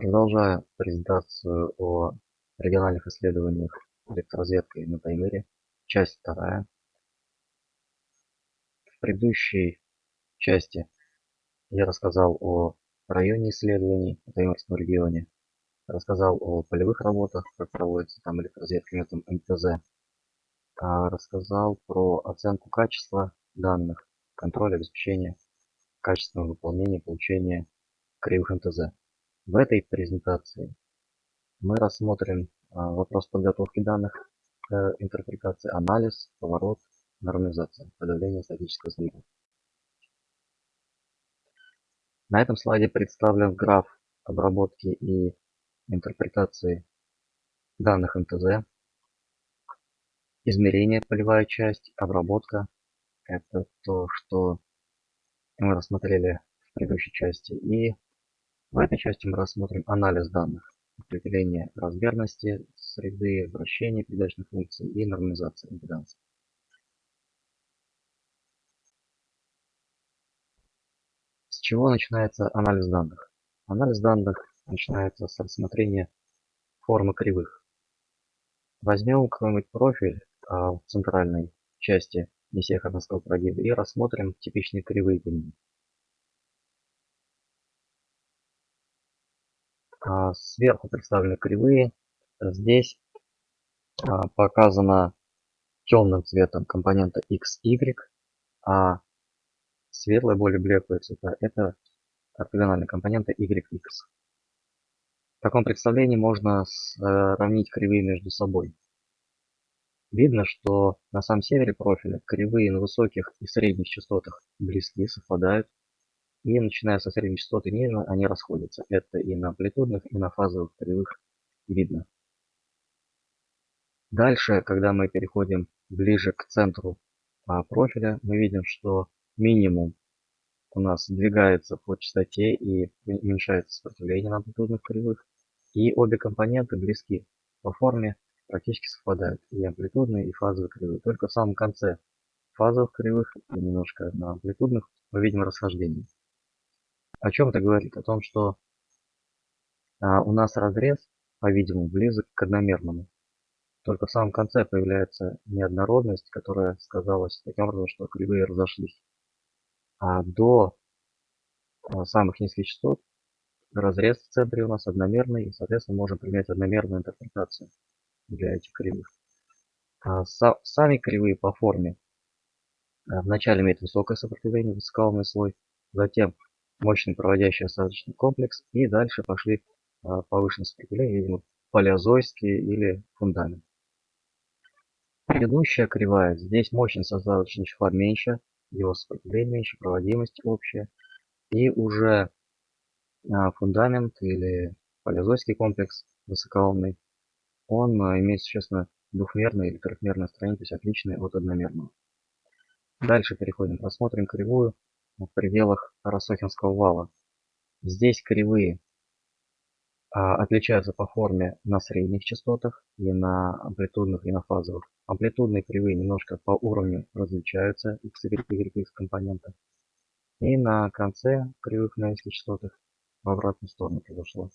Продолжая презентацию о региональных исследованиях электроразведкой на Таймыре, часть вторая. В предыдущей части я рассказал о районе исследований в Таймырском регионе, рассказал о полевых работах, как проводится там электроразведка методом МТЗ, а рассказал про оценку качества данных, контроль обеспечения качественного выполнения получения кривых МТЗ. В этой презентации мы рассмотрим а, вопрос подготовки данных к интерпретации, анализ, поворот, нормализация, подавление статического сдвига. На этом слайде представлен граф обработки и интерпретации данных МТЗ, измерение полевая часть, обработка. Это то, что мы рассмотрели в предыдущей части. И в этой части мы рассмотрим анализ данных, определение размерности среды, вращение передачных функций и нормализация импеданса. С чего начинается анализ данных? Анализ данных начинается с рассмотрения формы кривых. Возьмем какой-нибудь профиль а, в центральной части несехарновского прогиба и рассмотрим типичные кривые по. Сверху представлены кривые. Здесь а, показана темным цветом компонента x, y, а светлая, более блеклые цвета это ортогональные компоненты y, x. В таком представлении можно сравнить кривые между собой. Видно, что на самом севере профиля кривые на высоких и средних частотах близки, совпадают, и начиная со средней частоты ниже, они расходятся. Это и на амплитудных, и на фазовых кривых видно. Дальше, когда мы переходим ближе к центру а, профиля, мы видим, что минимум у нас двигается по частоте и уменьшается сопротивление на амплитудных кривых. И обе компоненты близки по форме, практически совпадают. И амплитудные, и фазовые кривые. Только в самом конце фазовых кривых и немножко на амплитудных мы видим расхождение. О чем это говорит? О том, что а, у нас разрез, по-видимому, близок к одномерному. Только в самом конце появляется неоднородность, которая сказалась таким образом, что кривые разошлись. А до а, самых низких частот разрез в центре у нас одномерный, и, соответственно, можем принять одномерную интерпретацию для этих кривых. А сами кривые по форме а, вначале имеют высокое сопротивление, высокоуровневый слой, затем мощный проводящий осадочный комплекс и дальше пошли а, повышенное сопротивление, видимо, палеозойский или фундамент. Предыдущая кривая, здесь мощность осадочного числа меньше, его сопротивление меньше, проводимость общая. И уже а, фундамент или палеозойский комплекс высокоумный, он а, имеет существенно двухмерное или трехмерное строение, то есть отличное от одномерного. Дальше переходим, рассмотрим кривую в пределах Росохинского вала. Здесь кривые а, отличаются по форме на средних частотах и на амплитудных и на фазовых. Амплитудные кривые немножко по уровню различаются x, y, y, компонента. И на конце кривых на низких частотах в обратную сторону произошло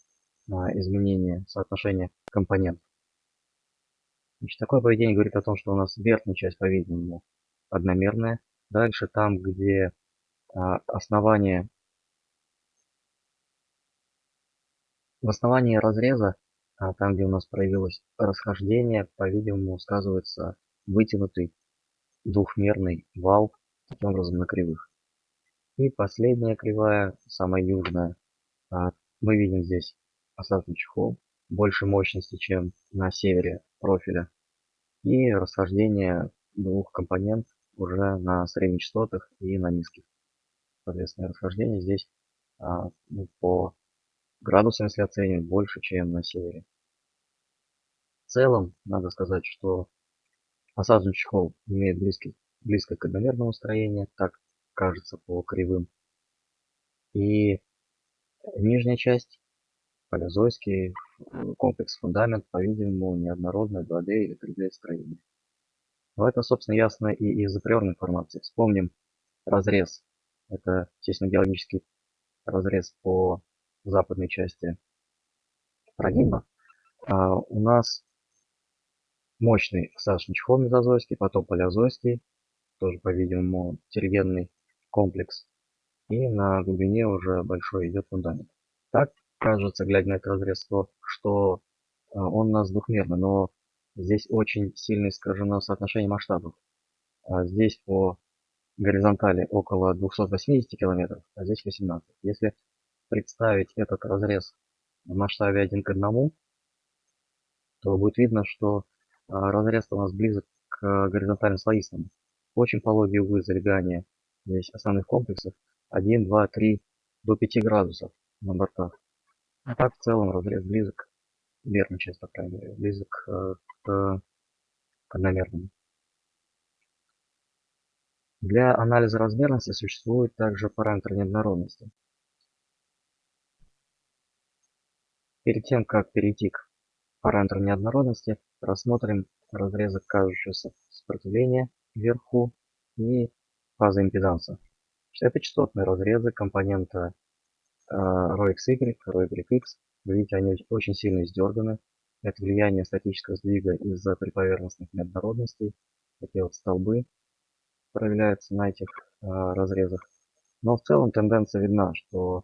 а, изменение соотношения компонентов. Значит, такое поведение говорит о том, что у нас верхняя часть, по-видимому, одномерная. Дальше там, где а, основание в основании разреза, а, там где у нас проявилось расхождение, по-видимому, сказывается вытянутый двухмерный вал, таким образом на кривых. И последняя кривая, самая южная, а, мы видим здесь осадочный чехол, больше мощности, чем на севере профиля. И расхождение двух компонент уже на средних частотах и на низких соответственно, расхождение здесь а, ну, по градусам, если оценивать, больше, чем на севере. В целом, надо сказать, что осадочный чехол имеет близкий, близко к одномерному строению, так кажется по кривым. И нижняя часть, палеозойский комплекс фундамент, по-видимому, неоднородное 2D или 3D строение. Но это, собственно, ясно и из априорной информации. Вспомним разрез это, естественно, геологический разрез по западной части прогиба, а, у нас мощный осадочный чехол мезозойский, потом палеозойский, тоже, по-видимому, тергенный комплекс. И на глубине уже большой идет фундамент. Так кажется, глядя на этот разрез, что а, он у нас двухмерный, но здесь очень сильно искажено соотношение масштабов. А здесь по горизонтали около 280 километров, а здесь 18. Если представить этот разрез в масштабе 1 к 1, то будет видно, что а, разрез у нас близок к горизонтально слоистому. Очень пологие углы залегания здесь основных комплексов 1, 2, 3 до 5 градусов на бортах. А так в целом разрез близок, верная часть, по крайней мере, близок э, к, к одномерному. Для анализа размерности существует также параметр неоднородности. Перед тем, как перейти к параметру неоднородности, рассмотрим разрезок кажущегося сопротивления вверху и фаза импеданса. Это частотные разрезы компонента э, ρxy, ρyx. Вы видите, они очень сильно издерганы. Это влияние статического сдвига из-за приповерхностных неоднородностей. Такие вот столбы проявляются на этих э, разрезах. Но в целом тенденция видна, что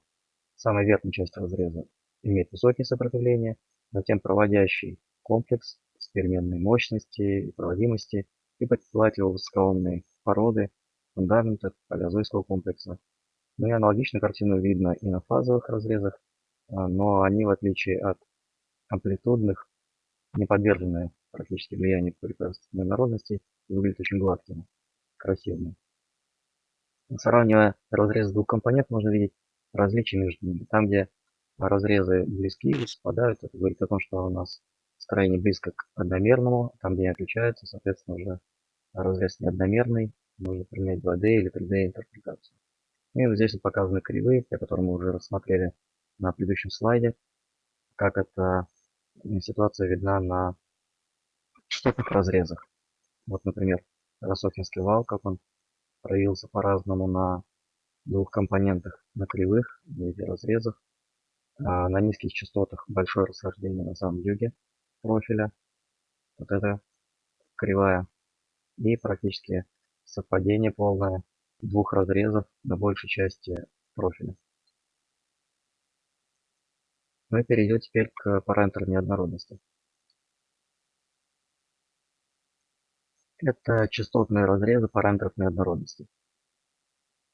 самая верхняя часть разреза имеет высокие сопротивления, затем проводящий комплекс с переменной мощности и проводимости и подстилатель высокоомной породы фундамента палеозойского комплекса. Ну и аналогичную картину видно и на фазовых разрезах, а, но они, в отличие от амплитудных, не подвержены практически влиянию приповерхностной народности и выглядят очень гладкими, красивыми. Сравнивая разрез двух компонентов, можно видеть различия между ними. Там, где разрезы близки и совпадают, это говорит о том, что у нас строение близко к одномерному, там, где они отличаются, соответственно, уже разрез неодномерный, можно применять 2D или 3D интерпретацию. И вот здесь вот показаны кривые, те, которые мы уже рассмотрели на предыдущем слайде, как эта ситуация видна на частотных разрезах. Вот, например, Росохинский вал, как он проявился по-разному на двух компонентах, на кривых, в виде разрезов. А на низких частотах большое расхождение на самом юге профиля. Вот это кривая. И практически совпадение полное двух разрезов на большей части профиля. Мы перейдем теперь к параметрам неоднородности. Это частотные разрезы параметров неоднородности.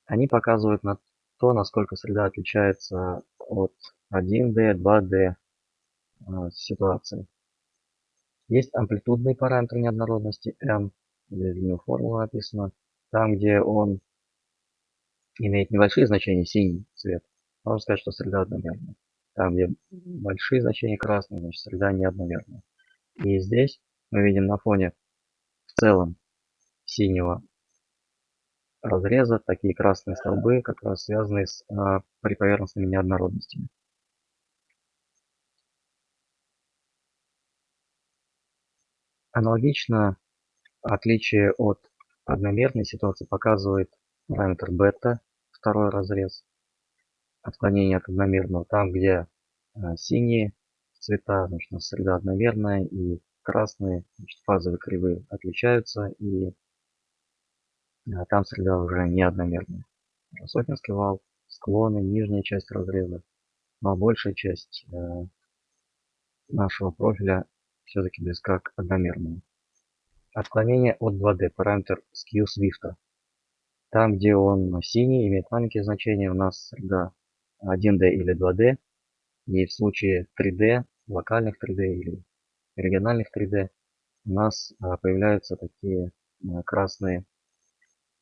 Они показывают на то, насколько среда отличается от 1D, 2D ситуации. Есть амплитудный параметр неоднородности m, здесь него формула написана. Там, где он имеет небольшие значения, синий цвет, можно сказать, что среда одномерная. Там, где большие значения красные, значит среда неодномерная. И здесь мы видим на фоне в целом синего разреза такие красные столбы, как раз связанные с а, приповерхностными неоднородностями. Аналогично отличие от одномерной ситуации показывает параметр бета, второй разрез, отклонение от одномерного. Там, где а, синие цвета, значит, среда одномерная, и красные, значит, фазовые кривые отличаются, и а, там среда уже не одномерная. Сотнинский вал, склоны, нижняя часть разреза, но большая часть э, нашего профиля все-таки близка к одномерному. Отклонение от 2D, параметр skew Swift. Там, где он синий, имеет маленькие значения, у нас среда 1D или 2D. И в случае 3D, локальных 3D или региональных 3D, у нас а, появляются такие а, красные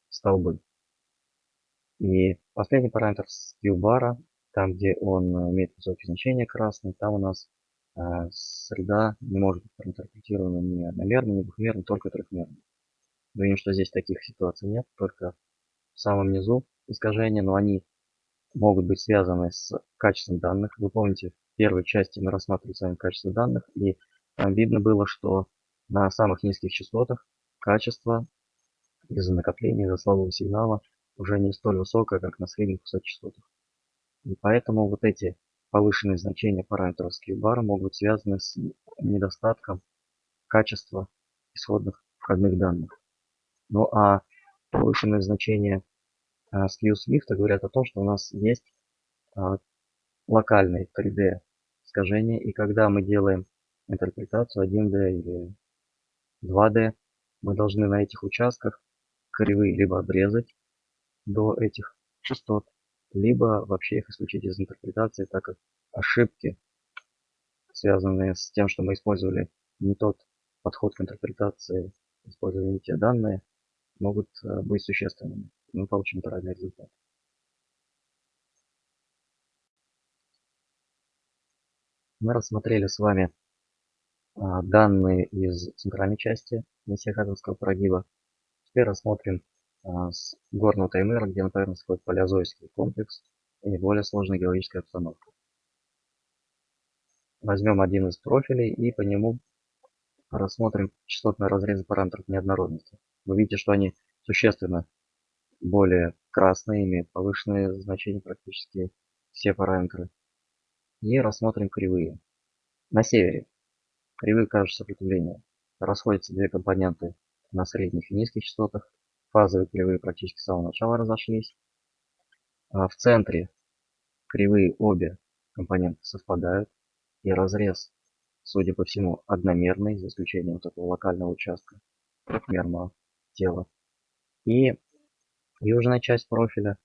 столбы. И последний параметр skew там, где он имеет высокие значения красный, там у нас а, среда не может быть проинтерпретирована ни одномерно, ни двухмерно, только трехмерно. Видим, что здесь таких ситуаций нет, только в самом низу искажения, но они могут быть связаны с качеством данных. Вы помните, в первой части мы рассматривали с вами качество данных, и видно было, что на самых низких частотах качество из-за накопления, из-за слабого сигнала уже не столь высокое, как на средних частотах. И поэтому вот эти повышенные значения параметров SKU-бара могут быть связаны с недостатком качества исходных входных данных. Ну а повышенные значения а, SKU Swift говорят о том, что у нас есть а, локальные 3D искажения, и когда мы делаем интерпретацию 1D или 2D, мы должны на этих участках кривые либо обрезать до этих частот, либо вообще их исключить из интерпретации, так как ошибки, связанные с тем, что мы использовали не тот подход к интерпретации, использовали не те данные, могут э, быть существенными. Мы получим неправильный результат. Мы рассмотрели с вами данные из центральной части Мессиахатовского прогиба. Теперь рассмотрим а, с горного таймера, где на поверхности находится палеозойский комплекс и более сложная геологическая обстановка. Возьмем один из профилей и по нему рассмотрим частотные разрезы параметров неоднородности. Вы видите, что они существенно более красные, имеют повышенные значения практически все параметры. И рассмотрим кривые. На севере кривые кажущего сопротивления расходятся две компоненты на средних и низких частотах фазовые кривые практически с самого начала разошлись. А в центре кривые обе компоненты совпадают. И разрез, судя по всему, одномерный, за исключением вот этого локального участка трехмерного тела. И южная часть профиля.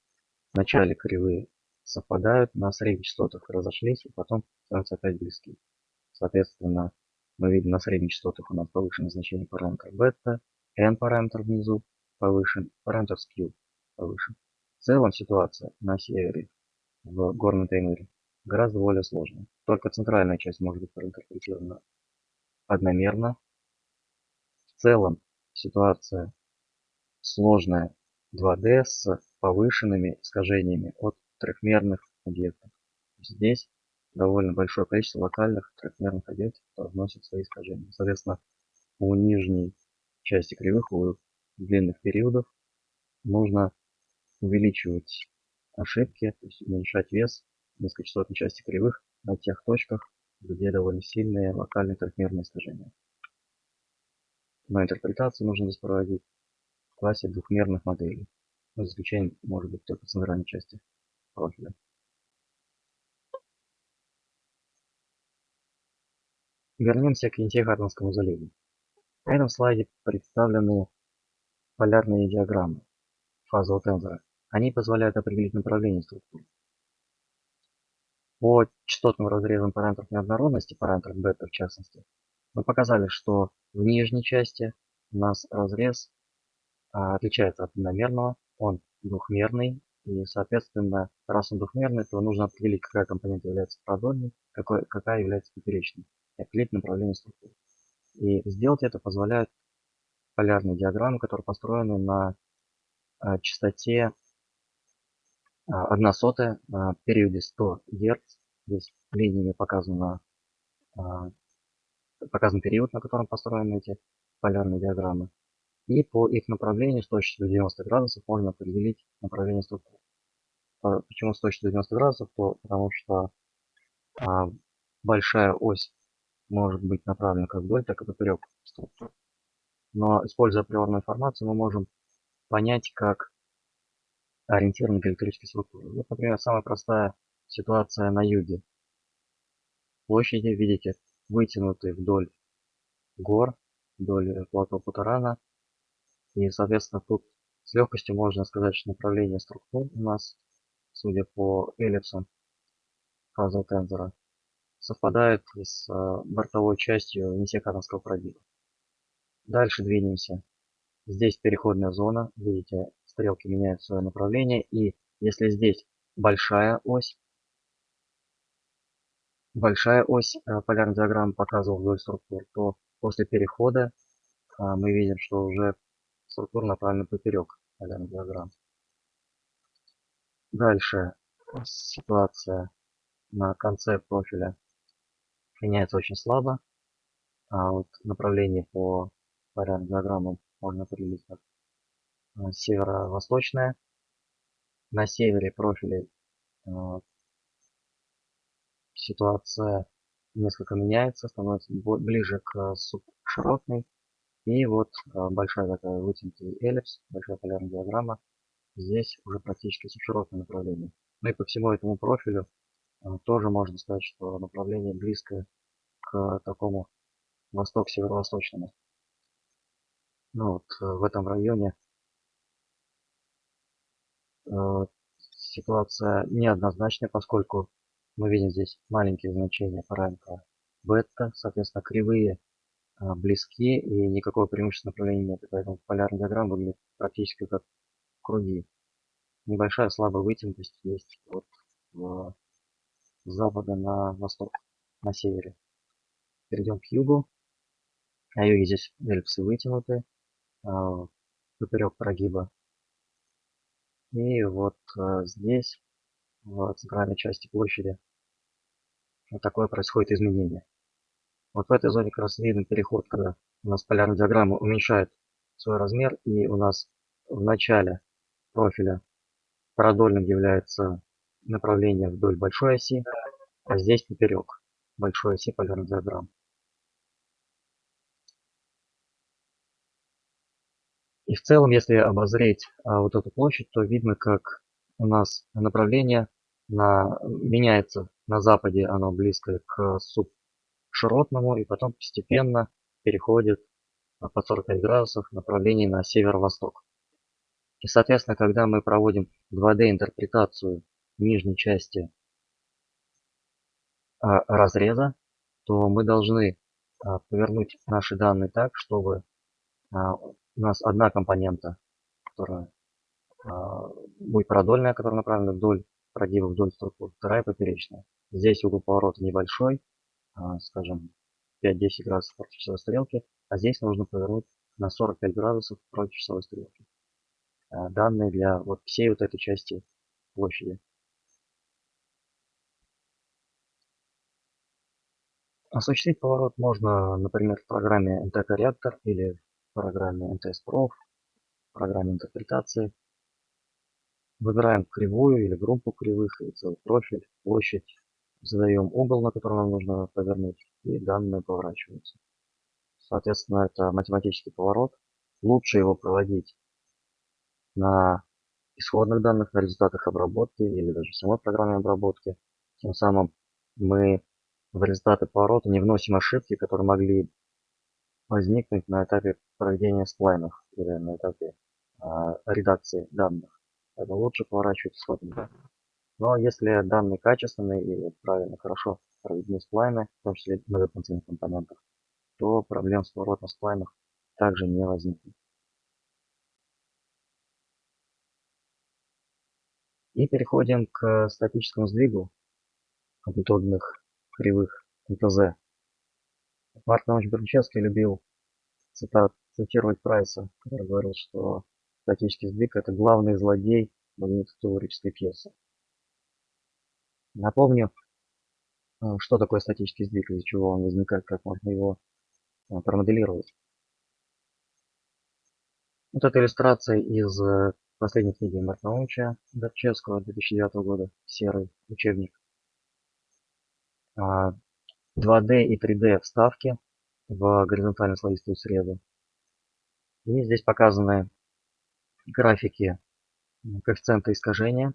В начале кривые совпадают, на средних частотах разошлись, и потом становятся опять близки. Соответственно, мы видим на средних частотах у нас повышенное значение параметра бета, n параметр внизу, повышен, параметр Q повышен. В целом ситуация на севере в горном таймере гораздо более сложная. Только центральная часть может быть проинтерпретирована одномерно. В целом ситуация сложная 2D с повышенными искажениями от трехмерных объектов. Здесь довольно большое количество локальных трехмерных объектов, которые вносят свои искажения. Соответственно, у нижней части кривых, у длинных периодов нужно увеличивать ошибки, то есть уменьшать вес низкочастотной части кривых на тех точках, где довольно сильные локальные трехмерные искажения. Но интерпретацию нужно здесь проводить в классе двухмерных моделей. Но исключением может быть только центральной части профиля. Вернемся к Ентехарденскому заливу. На этом слайде представлены полярные диаграммы фазового тензора. Они позволяют определить направление структуры. По частотным разрезам параметров неоднородности, параметров бета в частности, мы показали, что в нижней части у нас разрез а, отличается от одномерного, он двухмерный, и, соответственно, раз он двухмерный, то нужно определить, какая компонента является продольной, какая является поперечной, определить направление структуры. И сделать это позволяет полярные диаграммы, которые построены на а, частоте 1 а, сотая на периоде 100 Гц. Здесь линиями показано, показан период, на котором построены эти полярные диаграммы. И по их направлению с точностью 90 градусов можно определить направление структуры. Почему с точностью 90 градусов? То, потому что большая ось может быть направлена как вдоль, так и поперек структуры но используя априорную информацию мы можем понять, как ориентир на электрические структуры. Вот, например, самая простая ситуация на юге. Площади, видите, вытянуты вдоль гор, вдоль плато Путарана. И, соответственно, тут с легкостью можно сказать, что направление структур у нас, судя по эллипсам фазового тензора, совпадает с э, бортовой частью Несекатовского пробива. Дальше двинемся. Здесь переходная зона. Видите, стрелки меняют свое направление. И если здесь большая ось, большая ось э, полярной диаграммы показывал вдоль структур, то после перехода э, мы видим, что уже структура направлена поперек полярной диаграммы. Дальше ситуация на конце профиля меняется очень слабо. А вот направление по порядок диаграмму можно определить как э, северо-восточная. На севере профили э, ситуация несколько меняется, становится ближе к субширотной. И вот большая такая вытянутый эллипс, большая полярная диаграмма. Здесь уже практически субширотное направление. Ну и по всему этому профилю тоже можно сказать, что направление близкое к такому восток-северо-восточному. Ну вот в этом районе ситуация неоднозначная, поскольку мы видим здесь маленькие значения параметра бета, соответственно, кривые близки и никакого преимущества направления нет. Поэтому полярная диаграмма выглядит практически как круги. Небольшая слабая вытянутость есть от э, запада на восток, на севере. Перейдем к югу. На юге здесь эллипсы вытянуты, э, поперек прогиба и вот э, здесь, в центральной части площади, вот такое происходит изменение. Вот в этой зоне как раз виден переход, когда у нас полярная диаграмма уменьшает свой размер, и у нас в начале профиля продольным является направление вдоль большой оси, а здесь поперек большой оси полярной диаграммы. И в целом, если обозреть а, вот эту площадь, то видно, как у нас направление на, меняется на западе, оно близко к субширотному, и потом постепенно переходит по 45 градусов направление на северо-восток. И, соответственно, когда мы проводим 2D интерпретацию нижней части а, разреза, то мы должны а, повернуть наши данные так, чтобы а, у нас одна компонента, которая будет продольная, которая направлена вдоль прогиба, вдоль структуры, вторая поперечная. Здесь угол поворота небольшой, скажем, 5-10 градусов против часовой стрелки, а здесь нужно повернуть на 45 градусов против часовой стрелки. Данные для вот всей вот этой части площади. Осуществить поворот можно, например, в программе NTK Reactor или программе NTS Pro, программе интерпретации. Выбираем кривую или группу кривых, и целый профиль, площадь. Задаем угол, на который нам нужно повернуть, и данные поворачиваются. Соответственно, это математический поворот. Лучше его проводить на исходных данных, на результатах обработки или даже самой программе обработки. Тем самым мы в результаты поворота не вносим ошибки, которые могли возникнуть на этапе проведения сплайнов или на этапе а, редакции данных. Это лучше поворачивать данные. Но если данные качественные и правильно, хорошо проведены сплайны, в том числе многофункциональных компонентов, то проблем с поворотом сплайнов также не возникнет. И переходим к статическому сдвигу амплитудных кривых МТЗ. Марк Наумович Бернчевский любил цитат, цитировать Прайса, который говорил, что статический сдвиг это главный злодей магнитотеорической пьесы. Напомню, э, что такое статический сдвиг, из-за чего он возникает, как можно его э, промоделировать. Вот эта иллюстрация из э, последней книги Марка Наумовича Горчевского 2009 года, серый учебник. 2D а, и 3D вставки в горизонтально слоистую среду. И здесь показаны графики коэффициента искажения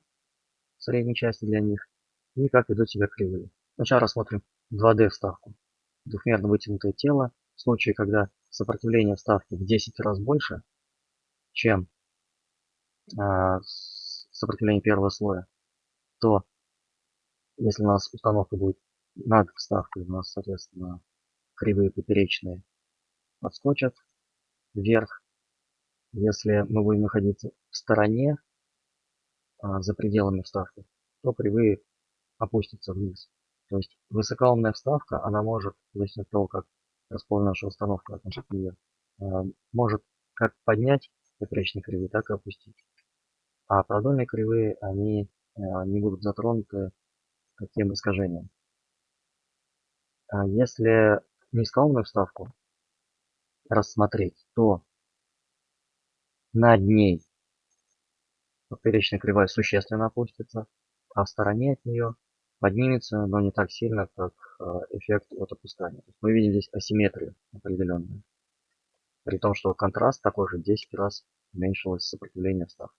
средней части для них и как ведут себя кривые. Сначала рассмотрим 2D вставку. Двухмерно вытянутое тело. В случае, когда сопротивление вставки в 10 раз больше, чем э, сопротивление первого слоя, то если у нас установка будет над вставкой, у нас, соответственно, кривые поперечные подскочат вверх. Если мы будем находиться в стороне, а, за пределами вставки, то кривые опустятся вниз. То есть высокоумная вставка, она может, зависит от того, как расположена наша установка относительно нее, а, может как поднять поперечные кривые, так и опустить. А продольные кривые, они а, не будут затронуты таким искажением. Если низкоумную вставку рассмотреть, то над ней поперечная кривая существенно опустится, а в стороне от нее поднимется, но не так сильно, как а, эффект от опускания. Мы видим здесь асимметрию определенную. При том, что контраст такой же 10 раз уменьшилось сопротивление вставки.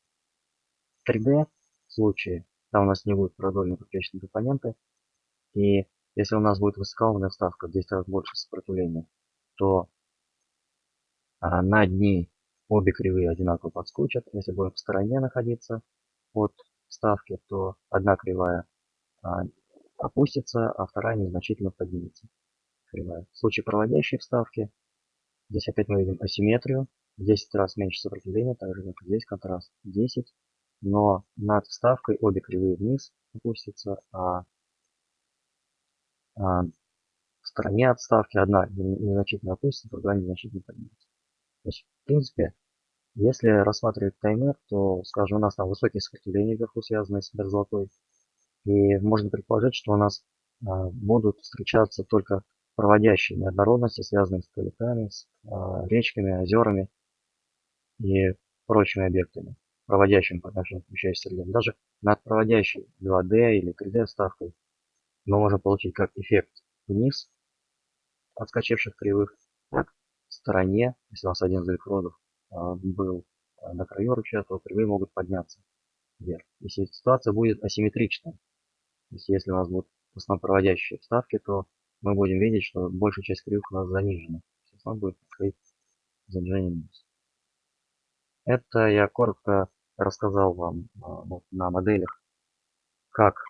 В 3D случае, там у нас не будет продольной поперечной компоненты, и если у нас будет высокоумная вставка в 10 раз больше сопротивления, то а, над ней обе кривые одинаково подскочат. Если будем в стороне находиться от вставки, то одна кривая а, опустится, а вторая незначительно поднимется. Кривая. В случае проводящей вставки, здесь опять мы видим асимметрию. В 10 раз меньше сопротивления, так же как здесь контраст 10. Но над вставкой обе кривые вниз опустятся, а в стороне отставки одна незначительно опустится, другая незначительно поднимется. То есть, в принципе, если рассматривать таймер, то, скажем, у нас там высокие сопротивления вверху связанные с мерзлотой. И можно предположить, что у нас а, будут встречаться только проводящие неоднородности, связанные с каликами, с а, речками, озерами и прочими объектами, проводящими по отношению к среде. Даже над проводящей 2D или 3D ставкой мы можем получить как эффект вниз отскочивших кривых, так в стороне, если у нас один из электродов а, был на краю ручья, то кривые могут подняться вверх. Если ситуация будет асимметричная, то есть если у нас будут в основном вставки, то мы будем видеть, что большая часть кривых у нас занижена. Есть будет происходить занижение минус. Это я коротко рассказал вам а, вот, на моделях, как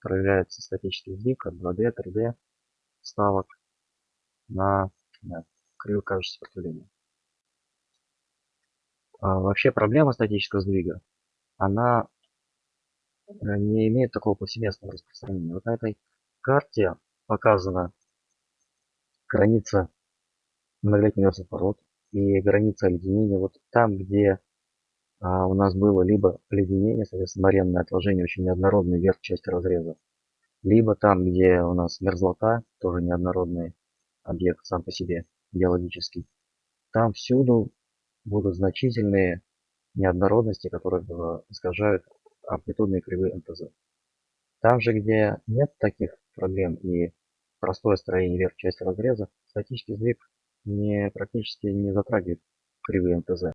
проявляется статический сдвиг от 2D, 3D вставок на, на кривую кажущее сопротивление. А, вообще проблема статического сдвига, она Э, не имеет такого повсеместного распространения. Вот на этой карте показана граница многолетних мерзлых пород и граница оледенения. Вот там, где а, у нас было либо оледенение, соответственно, моренное отложение, очень неоднородный верх части разреза, либо там, где у нас мерзлота, тоже неоднородный объект сам по себе, геологический, там всюду будут значительные неоднородности, которые э, искажают амплитудные кривые МТЗ. Там же, где нет таких проблем и простое строение верх части разреза, статический сдвиг не, практически не затрагивает кривые МТЗ.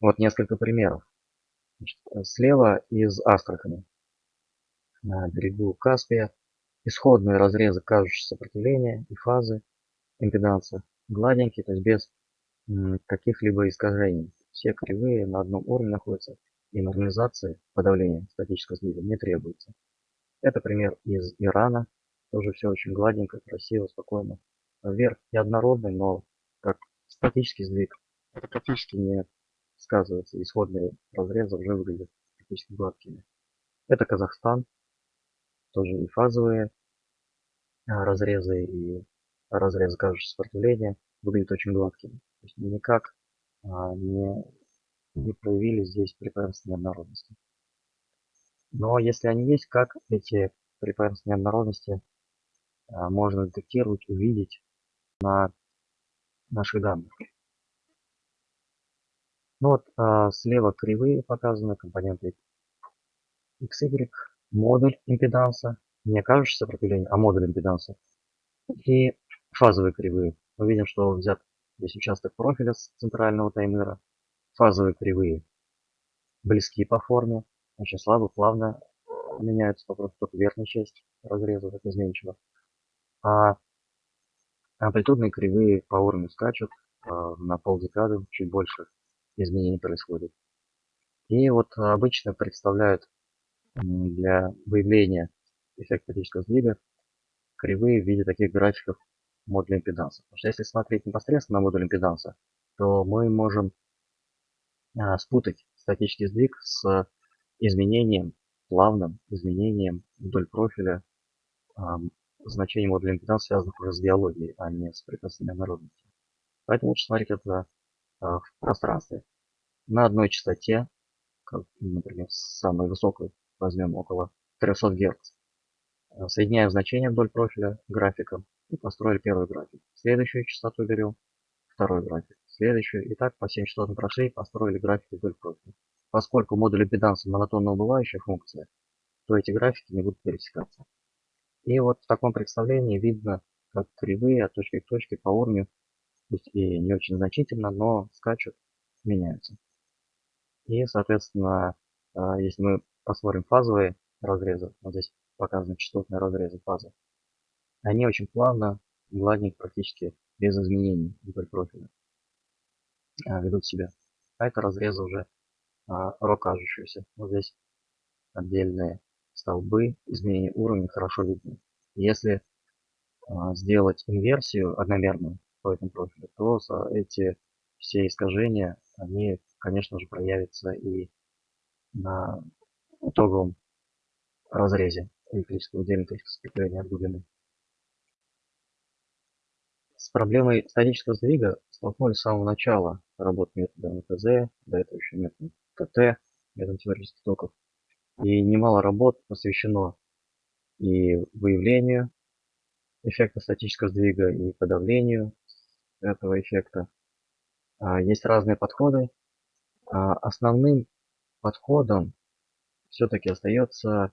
Вот несколько примеров. Значит, слева из Астрахани на берегу Каспия исходные разрезы кажущего сопротивления и фазы импеданса гладенькие, то есть без каких-либо искажений. Все кривые на одном уровне находятся и нормализации подавления статического сдвига не требуется. Это пример из Ирана. Тоже все очень гладенько, красиво, спокойно. Вверх неоднородный, но как статический сдвиг. Это практически не сказывается. Исходные разрезы уже выглядят практически гладкими. Это Казахстан. Тоже и фазовые а, разрезы, и разрезы кажущего сопротивления выглядят очень гладкими. То есть никак а, не не проявили здесь преимущество неоднородности. Но если они есть, как эти преимущества неоднородности а, можно детектировать, увидеть на наших данных. Ну вот а, слева кривые показаны компоненты XY, модуль импеданса, не кажущее сопротивление, а модуль импеданса. И фазовые кривые. Мы видим, что взят здесь участок профиля с центрального таймера, Фазовые кривые близки по форме, очень слабо, плавно меняются попросту только верхняя часть разреза, так изменчива. А амплитудные кривые по уровню скачут, а, на полдекады чуть больше изменений происходит. И вот обычно представляют для выявления эффекта физического сдвига кривые в виде таких графиков модуля импеданса. Потому что если смотреть непосредственно на модуль импеданса, то мы можем а, спутать статический сдвиг с изменением, плавным изменением вдоль профиля значений модуля импеданса, связанных уже с биологией, а не с прекрасными народностью. Поэтому лучше смотреть это а, в пространстве. На одной частоте, как, например, самой высокой, возьмем около 300 Гц. А, соединяем значения вдоль профиля графиком и построили первый график. Следующую частоту берем, второй график следующую. И так по 7 частотным прошей построили графики вдоль профиля. Поскольку модуль импеданса монотонно убывающая функция, то эти графики не будут пересекаться. И вот в таком представлении видно, как кривые от точки к точке по уровню, пусть и не очень значительно, но скачут, меняются. И, соответственно, а, если мы посмотрим фазовые разрезы, вот здесь показаны частотные разрезы фазы, они очень плавно, гладненько, практически без изменений вдоль профиля а, ведут себя. А это разрезы уже а, рокажущиеся. Вот здесь отдельные столбы, изменения уровня хорошо видны. Если сделать инверсию одномерную по этому профилю, то эти все искажения, они, конечно же, проявятся и на итоговом разрезе электрического электрического сцепления от глубины. С проблемой статического сдвига столкнулись с самого начала работы метода МТЗ, до этого еще метод ТТ, метод теоретических токов. И немало работ посвящено и выявлению эффекта статического сдвига, и подавлению этого эффекта. А, есть разные подходы. А, основным подходом все-таки остается,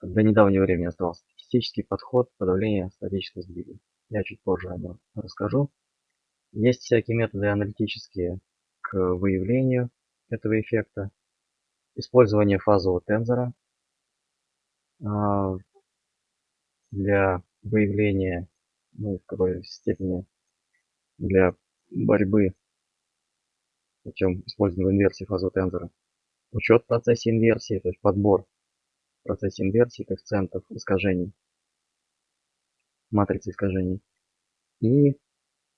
до недавнего времени оставался статистический подход подавления статического сдвига. Я чуть позже о нем расскажу. Есть всякие методы аналитические к выявлению этого эффекта. Использование фазового тензора а, для выявления, ну, в какой степени для борьбы путем использования инверсии фазового тензора. Учет в процессе инверсии, то есть подбор в процессе инверсии коэффициентов искажений, матрицы искажений. И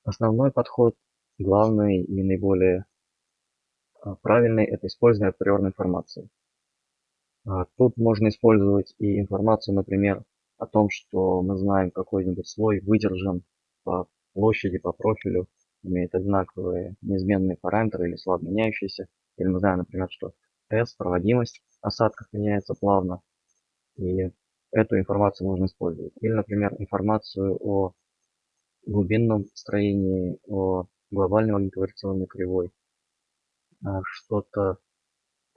основной подход, главный и наиболее а, правильный, это использование априорной информации. А, тут можно использовать и информацию, например, о том, что мы знаем какой-нибудь слой выдержан по площади, по профилю, имеет одинаковые неизменные параметры или слабо меняющиеся. Или мы знаем, например, что S, проводимость осадков меняется плавно. И эту информацию можно использовать. Или, например, информацию о глубинном строении, о глобальной магнитовариационной кривой. А, что-то,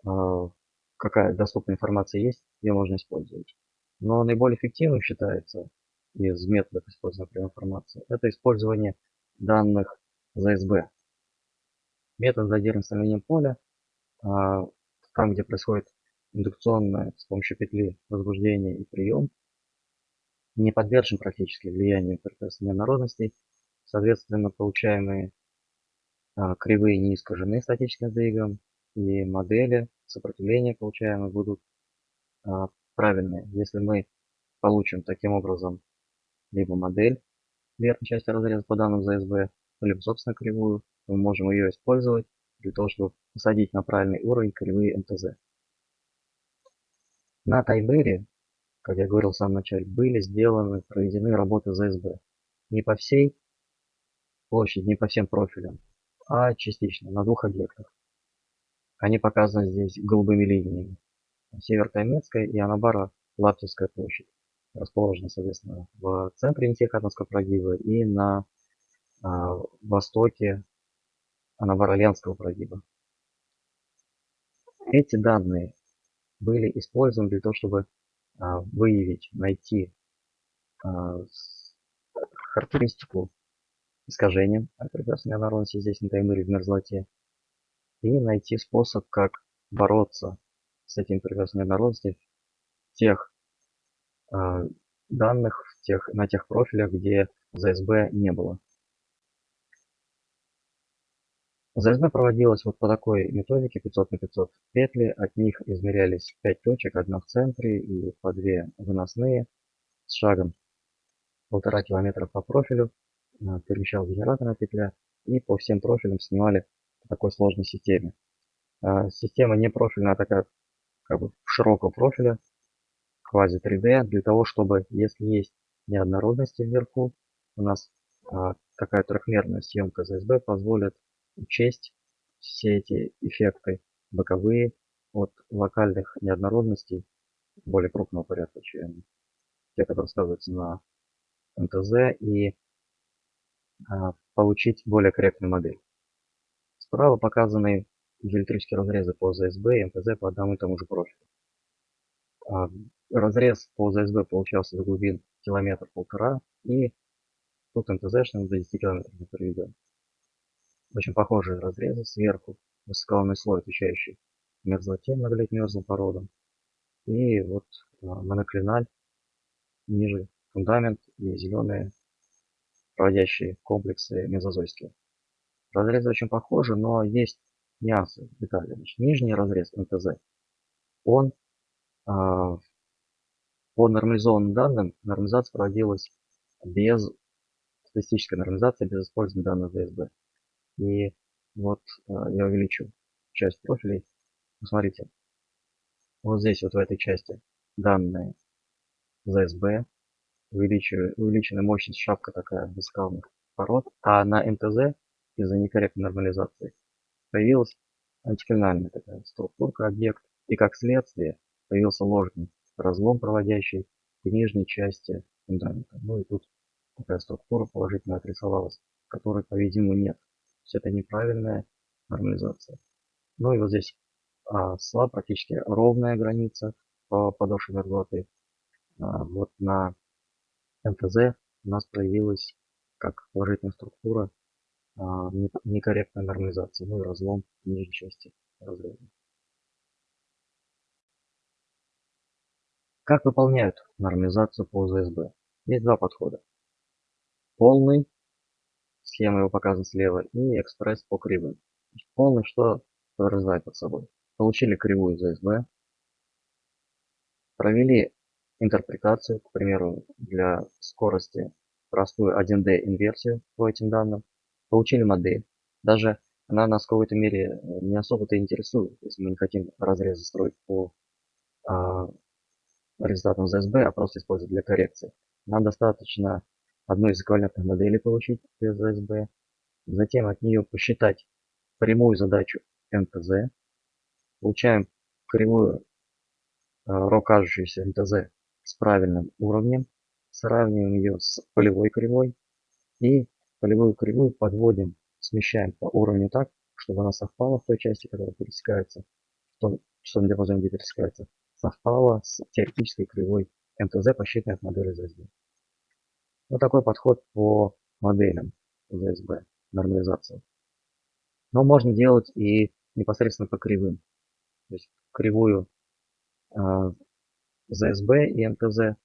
а, какая доступная информация есть, ее можно использовать. Но наиболее эффективным считается из методов использования прямой информации, это использование данных ЗСБ. Метод задерживания становления поля, а, там где происходит индукционное с помощью петли возбуждение и прием, не подвержен практически влиянию ПРТС неоднородностей. Соответственно, получаемые а, кривые не искажены статическим сдвигом, и модели сопротивления получаемые будут а, правильные. Если мы получим таким образом либо модель верхней части разреза по данным ЗСБ, либо собственно кривую, мы можем ее использовать для того, чтобы посадить на правильный уровень кривые МТЗ. На Тайбере, как я говорил в самом начале, были сделаны, проведены работы ЗСБ. Не по всей площади, не по всем профилям, а частично, на двух объектах. Они показаны здесь голубыми линиями. Север-Таймецкая и Анабара Лаптевская площадь. Расположены, соответственно, в центре Нитихатовского прогиба и на а, востоке Анабара-Ленского прогиба. Эти данные были использованы для того, чтобы а, выявить, найти а, характеристику искажения прекрасной неоднородности здесь на таймере в мерзлоте и найти способ, как бороться с этим прекрасной неоднородностью в тех э, данных, в тех, на тех профилях, где ЗСБ не было. ЗСБ проводилась вот по такой методике 500 на 500 петли. От них измерялись 5 точек, одна в центре и по 2 выносные с шагом полтора километра по профилю. Э, перемещал генераторная петля и по всем профилям снимали по такой сложной системе. Э, система не профильная, а такая как бы широкого профиля, квази 3D, для того, чтобы, если есть неоднородности вверху, у нас а, такая трехмерная съемка ZSB позволит учесть все эти эффекты боковые от локальных неоднородностей более крупного порядка, чем те, которые сказываются на МТЗ, и а, получить более корректную модель. Справа показаны электрические разрезы по ЗСБ и МТЗ по одному и тому же профилю. А, разрез по ЗСБ получался до глубин километр-полтора, и тут МТЗшным до 10 километров не приведен. Очень похожие разрезы сверху, высоколонный слой, отвечающий мерзлоте, много лет мерзлым породам. И вот а, моноклиналь ниже фундамент и зеленые проводящие комплексы мезозойские. Разрезы очень похожи, но есть нюансы, детали. Значит, нижний разрез МТЗ, он по нормализованным данным, нормализация проводилась без статистической нормализации, без использования данных ДСБ. И вот а, я увеличу часть профилей. Посмотрите, вот здесь, вот в этой части, данные ZSB, увеличена мощность шапка такая высокалных пород, а на МТЗ из-за некорректной нормализации появилась антиклинальная такая структурка объект, и как следствие появился ложный разлом, проводящий в нижней части фундамента. Ну и тут такая структура положительно отрисовалась, которой, по-видимому, нет. То есть это неправильная нормализация. Ну и вот здесь а, слаб, практически ровная граница по подошве мерзлоты. А, вот на МТЗ у нас появилась как положительная структура а, некорректная нормализация, ну и разлом нижней части разреза. Как выполняют нормализацию по ЗСБ? Есть два подхода. Полный, схема его показана слева, и экспресс по кривым. Полный что подразумевает под собой? Получили кривую ЗСБ, провели интерпретацию, к примеру, для скорости простую 1D инверсию по этим данным, получили модель. Даже она нас в какой-то мере э, не особо-то интересует, если мы не хотим разрезы строить по результатам ZSB, а просто использовать для коррекции. Нам достаточно одной из эквивалентных моделей получить без ZSB, затем от нее посчитать прямую задачу МТЗ, получаем кривую ро кажущуюся МТЗ с правильным уровнем, сравниваем ее с полевой кривой. И полевую кривую подводим, смещаем по уровню так, чтобы она совпала в той части, которая пересекается, в том часовом диапазоне, где пересекается, совпала с теоретической кривой МТЗ, посчитанной от модели ЗСБ. Вот такой подход по моделям ЗСБ, нормализации. Но можно делать и непосредственно по кривым. То есть кривую э, ЗСБ и МТЗ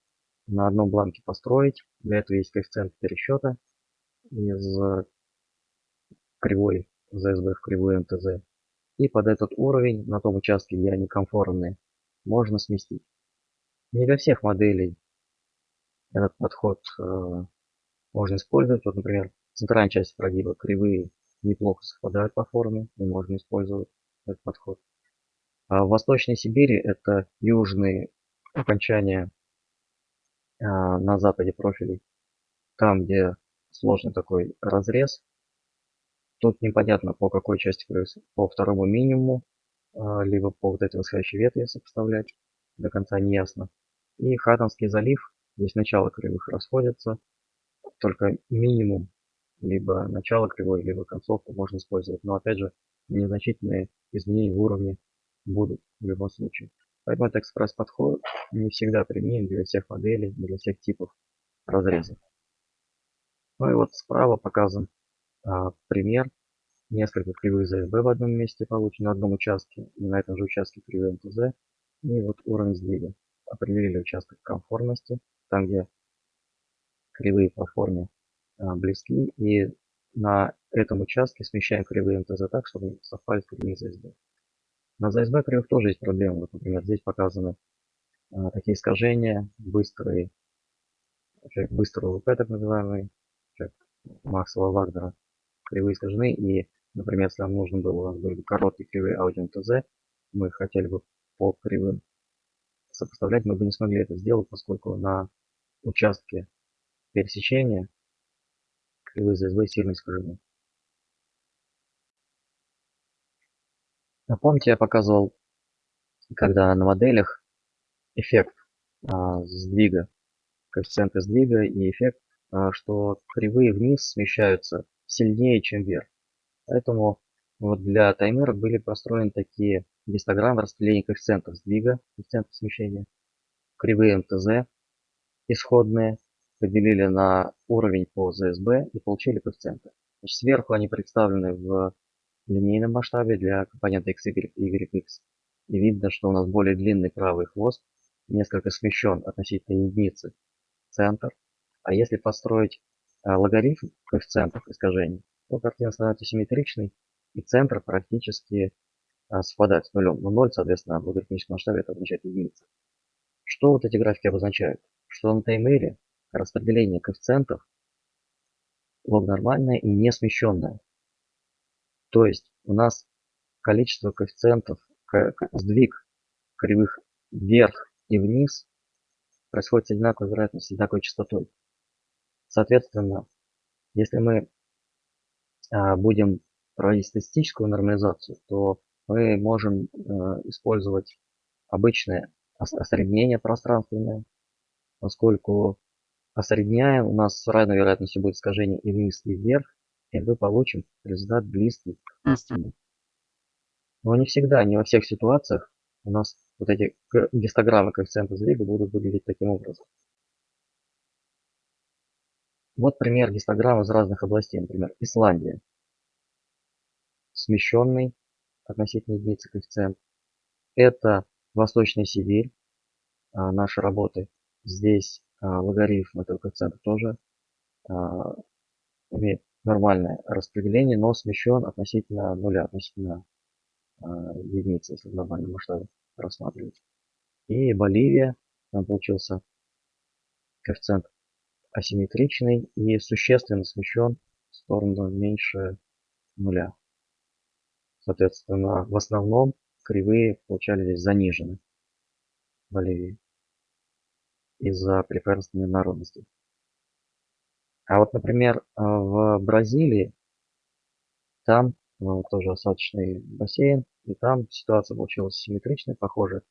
на одном бланке построить. Для этого есть коэффициент пересчета из кривой ZSB в кривую МТЗ. И под этот уровень, на том участке, где они комфортные, можно сместить. Не для всех моделей этот подход э, можно использовать. Вот, например, центральная часть прогиба кривые неплохо совпадают по форме, и можно использовать этот подход. А в Восточной Сибири это южные окончания э, на западе профилей. Там, где сложный такой разрез. Тут непонятно по какой части по второму минимуму, либо по вот этой восходящей ветви составлять, до конца не ясно. И Хаттонский залив, здесь начало кривых расходятся, только минимум, либо начало кривой, либо концовку можно использовать. Но опять же, незначительные изменения в уровне будут в любом случае. Поэтому этот экспресс-подход не всегда применим для всех моделей, для всех типов разрезов. Ну и вот справа показан а, пример. Несколько кривых ЗСБ в одном месте получено на одном участке. И на этом же участке кривой МТЗ. И вот уровень сдвига. Определили участок конформности. Там, где кривые по форме а, близки. И на этом участке смещаем кривые МТЗ так, чтобы совпали с кривыми ЗСБ. На ЗСБ кривых тоже есть проблемы. Вот, например, здесь показаны а, такие искажения, быстрый УВП так называемый, Максвелла Вагнера кривые искажены. И, например, если нам нужно было, короткие кривые аудио ТЗ, мы хотели бы по кривым сопоставлять, мы бы не смогли это сделать, поскольку на участке пересечения кривые ЗСВ сильно искажены. Напомните, я показывал, когда на моделях эффект а, сдвига, коэффициенты сдвига и эффект а, что кривые вниз смещаются сильнее, чем вверх. Поэтому вот для таймера были построены такие гистограммы распределения коэффициентов сдвига, коэффициентов смещения кривые МТЗ исходные, поделили на уровень по ЗСБ и получили коэффициенты. Значит, сверху они представлены в линейном масштабе для компонента x, y, y, x. И видно, что у нас более длинный правый хвост, несколько смещен относительно единицы центр. А если построить а, логарифм коэффициентов искажений, то картина становится симметричной, и центр практически а, совпадает с нулем. Но 0, соответственно, в логарифмическом масштабе это означает единица. Что вот эти графики обозначают? Что на таймере распределение коэффициентов лог нормальное и не смещенное. То есть у нас количество коэффициентов, сдвиг кривых вверх и вниз происходит с одинаковой вероятностью, с одинаковой частотой. Соответственно, если мы будем проводить статистическую нормализацию, то мы можем а, использовать обычное осреднение пространственное, поскольку осредняя, у нас с равной вероятностью будет искажение и вниз, и вверх, и мы получим результат близкий к истине. Но не всегда, не во всех ситуациях у нас вот эти гистограммы коэффициента сдвига будут выглядеть таким образом. Вот пример гистограмм из разных областей. Например, Исландия. Смещенный относительно единицы коэффициент. Это Восточная Сибирь. А, наши работы. Здесь а, логарифм этого коэффициента тоже а, имеет нормальное распределение, но смещен относительно нуля, относительно а, единицы, если в глобальном масштабе рассматривать. И Боливия, там получился коэффициент асимметричный и существенно смещен в сторону меньше нуля. Соответственно, в основном кривые получались здесь занижены в Боливии из-за преференсной народности. А вот, например, а, в Бразилии, там ну, тоже осадочный бассейн, и там ситуация получилась симметричная, похожая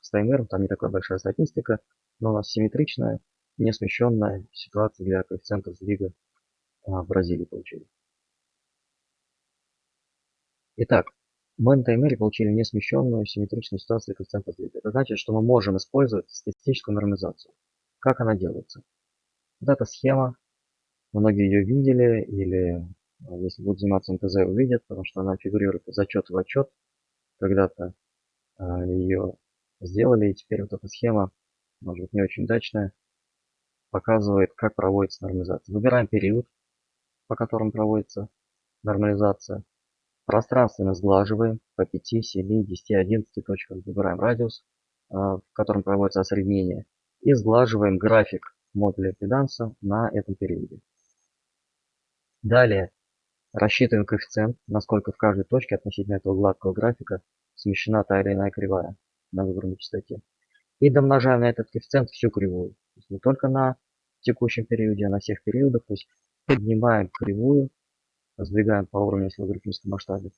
с таймером, там не такая большая статистика, но у нас симметричная, не смещенная ситуация для коэффициентов сдвига а, в Бразилии получили. Итак, мы на таймере получили несмещенную симметричную ситуацию коэффициента сдвига. Это значит, что мы можем использовать статистическую нормализацию. Как она делается? Вот эта схема, многие ее видели, или а, если будут заниматься МТЗ, увидят, потому что она фигурирует из отчета в отчет. Когда-то а, ее сделали, и теперь вот эта схема, может быть, не очень удачная, показывает, как проводится нормализация. Выбираем период, по которому проводится нормализация. Пространственно сглаживаем по 5, 7, 10, 11 точкам. Выбираем радиус, а, в котором проводится осреднение. И сглаживаем график модуля педанса на этом периоде. Далее рассчитываем коэффициент, насколько в каждой точке относительно этого гладкого графика смещена та или иная кривая на выбранной частоте. И домножаем на этот коэффициент всю кривую. Не только на текущем периоде, а на всех периодах. То есть поднимаем кривую сдвигаем по уровню, если в логарифмическом масштабе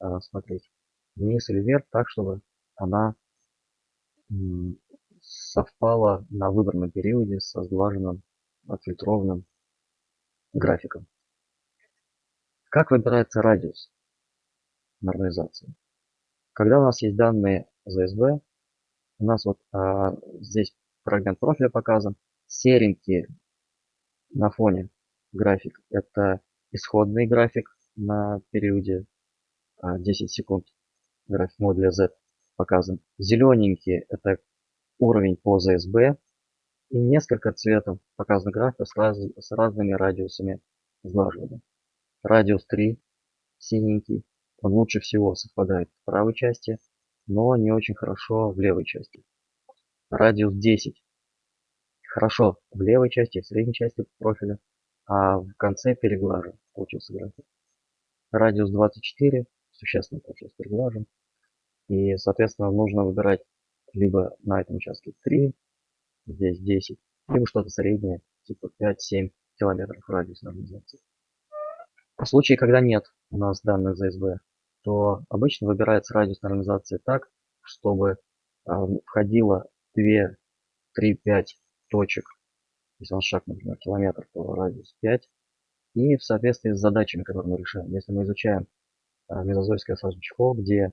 э, смотреть, вниз или вверх, так, чтобы она совпала на выбранном периоде со сглаженным, отфильтрованным графиком. Как выбирается радиус нормализации? Когда у нас есть данные ЗСБ, у нас вот а, здесь фрагмент профиля показан, серенький на фоне график это исходный график на периоде 10 а, секунд. График модуля Z показан. Зелененький это уровень по ZSB. И несколько цветов показан график с, раз, с разными радиусами сглаживания. Радиус 3, синенький, он лучше всего совпадает в правой части, но не очень хорошо в левой части. Радиус 10. Хорошо в левой части, в средней части профиля, а в конце переглажен получился график. Радиус 24, существенно получился переглажен. И, соответственно, нужно выбирать либо на этом участке 3, здесь 10, либо что-то среднее, типа 5-7 километров радиус нормализации. В случае, когда нет у нас данных ЗСБ, то обычно выбирается радиус нормализации так, чтобы а, входило 2, 3, 5 точек если нас шаг, например, километр, то радиус 5. И в соответствии с задачами, которые мы решаем. Если мы изучаем а, мезозойское осаждение чехол, где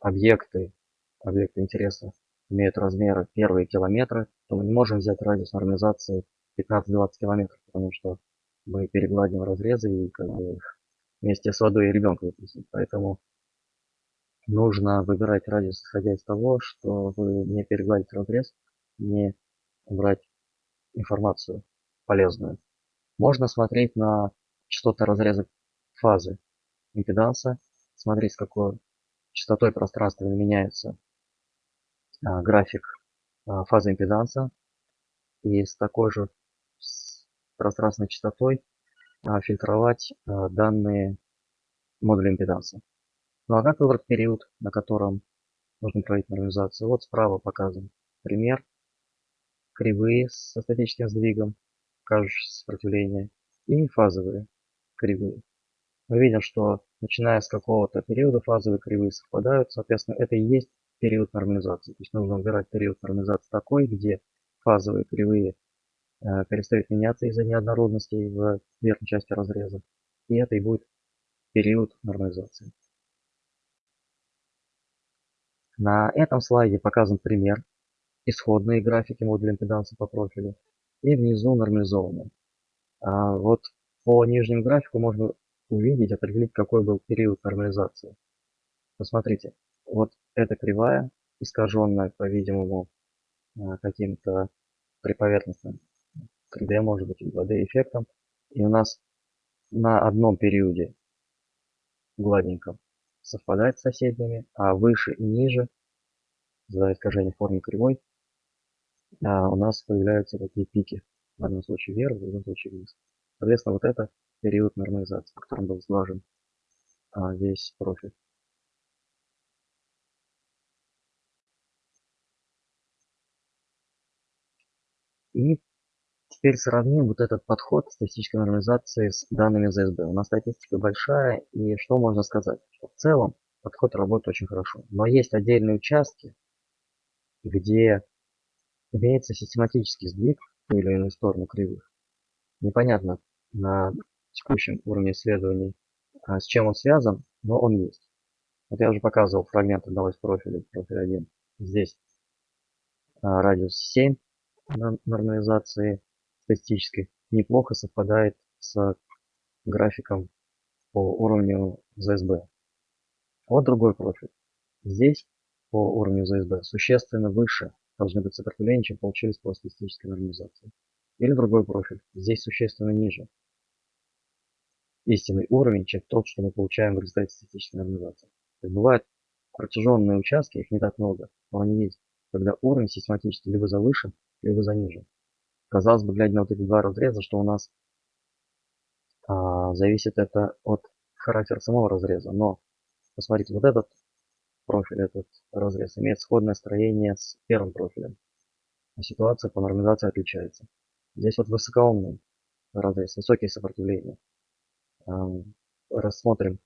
объекты, объекты интереса имеют размеры первые километры, то мы не можем взять радиус нормализации 15-20 километров, потому что мы перегладим разрезы и как бы вместе с водой и выпустим. Поэтому нужно выбирать радиус, исходя из того, что вы не перегладите разрез, не брать информацию полезную. Можно смотреть на частоты разреза фазы импеданса, смотреть, с какой частотой пространственно меняется а, график а, фазы импеданса. И с такой же пространственной частотой а, фильтровать данные модуля импеданса. Ну а как выбрать период, на котором нужно проводить нормализацию? Вот справа показан пример. Кривые со статическим сдвигом, кажущее сопротивление, и фазовые кривые. Мы видим, что начиная с какого-то периода фазовые кривые совпадают, соответственно, это и есть период нормализации. То есть нужно выбирать период нормализации такой, где фазовые кривые э, перестают меняться из-за неоднородностей в верхней части разреза. И это и будет период нормализации. На этом слайде показан пример исходные графики модуля импеданса по профилю и внизу нормализованные. А вот по нижнему графику можно увидеть, определить, какой был период нормализации. Посмотрите, вот эта кривая, искаженная, по-видимому, а, каким-то приповерхностным 3D, может быть, 2D эффектом. И у нас на одном периоде гладеньком совпадает с соседними, а выше и ниже, за искажение формы кривой, а, у нас появляются такие пики. В одном случае вверх, в другом случае вниз. Соответственно, вот это период нормализации, в котором был сглажен а, весь профиль. И теперь сравним вот этот подход статистической нормализации с данными ЗСБ. У нас статистика большая, и что можно сказать? Что в целом подход работает очень хорошо. Но есть отдельные участки, где имеется систематический сдвиг в ту или иную сторону кривых. Непонятно на текущем уровне исследований, а, с чем он связан, но он есть. Вот я уже показывал фрагмент одного из профилей, профиль 1. Здесь а, радиус 7 нормализации статистической неплохо совпадает с графиком по уровню ЗСБ. Вот другой профиль. Здесь по уровню ЗСБ существенно выше должны быть сопротивления, чем получились по статистической нормализации. Или другой профиль. Здесь существенно ниже. Истинный уровень, чем тот, что мы получаем в результате статистической нормализации. То есть бывают протяженные участки, их не так много, но они есть, когда уровень систематически либо завышен, либо занижен. Казалось бы, глядя на вот эти два разреза, что у нас а, зависит это от характера самого разреза. Но посмотрите, вот этот профиль, этот разрез имеет сходное строение с первым профилем. А ситуация по нормализации отличается. Здесь вот высокоумный разрез, высокие сопротивления. Рассмотрим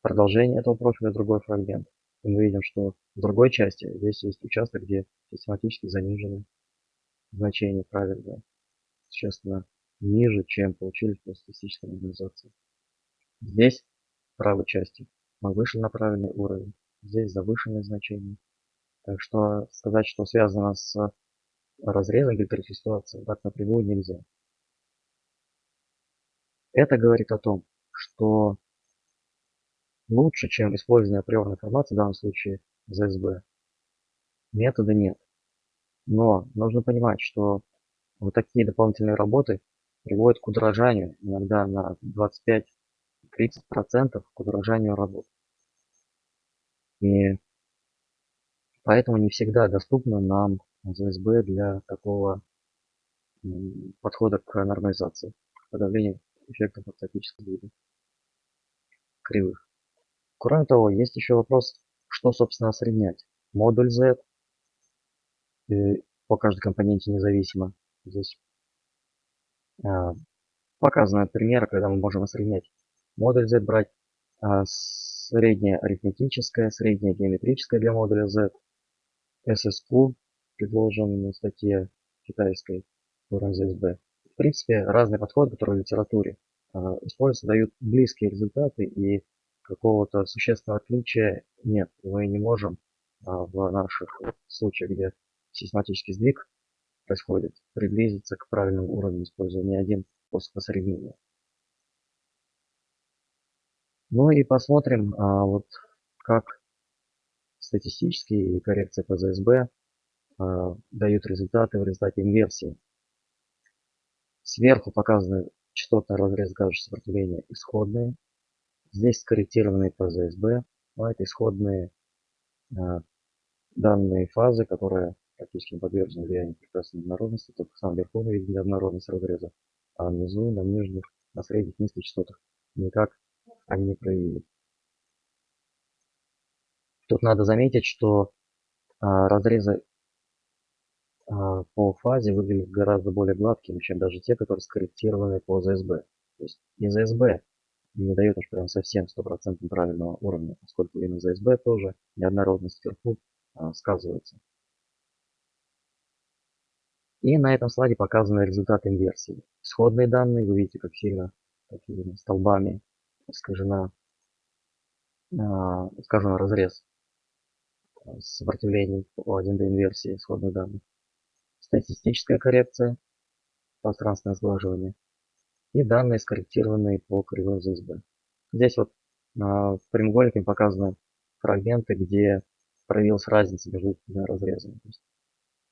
продолжение этого профиля, другой фрагмент. И мы видим, что в другой части здесь есть участок, где систематически занижены значения правильно, существенно ниже, чем получили по статистической нормализации. Здесь в правой части мы вышли на правильный уровень, здесь завышенные значения. Так что сказать, что связано с разрезом гипертрофии ситуации, так напрямую нельзя. Это говорит о том, что лучше, чем использование априорной информации, в данном случае ЗСБ, метода нет. Но нужно понимать, что вот такие дополнительные работы приводят к удорожанию, иногда на 25-30% к удорожанию работ. И поэтому не всегда доступно нам ЗСБ для такого подхода к нормализации, подавлению эффектов автоматического вида кривых. Кроме того, есть еще вопрос, что собственно осреднять. Модуль Z по каждой компоненте независимо. Здесь а, показаны примеры, когда мы можем осреднять модуль Z, брать а, среднее арифметическое, среднее геометрическое для модуля Z, SSQ, предложен в статье китайской ZSB. В принципе, разные подходы, которые в литературе э, используются, дают близкие результаты и какого-то существенного отличия нет. Мы не можем в наших случаях, где систематический сдвиг происходит, приблизиться к правильному уровню, используя не один способ осреднения. Ну и посмотрим, а, вот как статистические коррекции по ЗСБ а, дают результаты в результате инверсии. Сверху показаны частотный разрез гажи сопротивления исходные. Здесь скорректированные по ЗСБ. А это исходные а, данные фазы, которые практически не подвержены влиянию прекрасной однородности. Только сам верху мы видим однородность разреза, а внизу, на нижних, на средних, низких частотах никак они не проявили. Тут надо заметить, что а, разрезы а, по фазе выглядят гораздо более гладкими, чем даже те, которые скорректированы по ЗСБ. То есть и ЗСБ не дает уж прям совсем стопроцентно правильного уровня, поскольку и на ЗСБ тоже неоднородность вверху а, сказывается. И на этом слайде показаны результаты инверсии. Исходные данные, вы видите, как сильно такими столбами искажена, искажен разрез сопротивлений по 1D инверсии исходных данных статистическая коррекция, пространственное сглаживание и данные скорректированные по кривой ЗСБ. Здесь вот а, прямоугольниками показаны фрагменты, где проявилась разница между этими разрезами.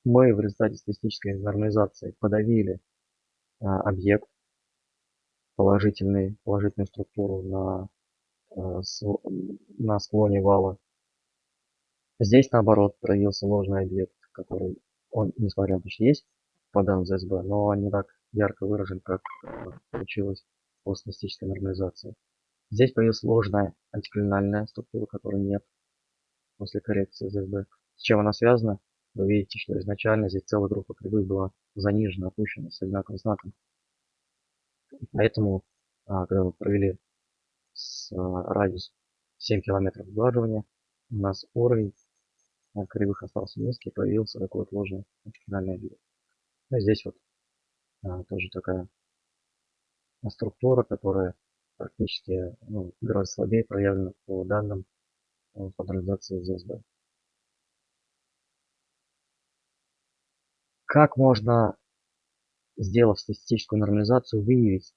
Мы в результате статистической нормализации подавили а, объект, положительный, положительную структуру на, а, на склоне вала. Здесь наоборот проявился ложный объект, который он, несмотря на то, что есть по данным ЗСБ, но не так ярко выражен, как э, получилось после статистической нормализации. Здесь появилась сложная антиклинальная структура, которой нет после коррекции ЗСБ. С чем она связана? Вы видите, что изначально здесь целая группа кривых была занижена, опущена с одинаковым знаком. Поэтому, а, когда мы провели с а, радиус 7 километров сглаживания, у нас уровень кривых остался низкий, появился такой вот ложный финальный объект. Ну, здесь вот а, тоже такая структура, которая практически ну, гораздо слабее проявлена по данным паттернизации ZSB. Как можно, сделав статистическую нормализацию, выявить,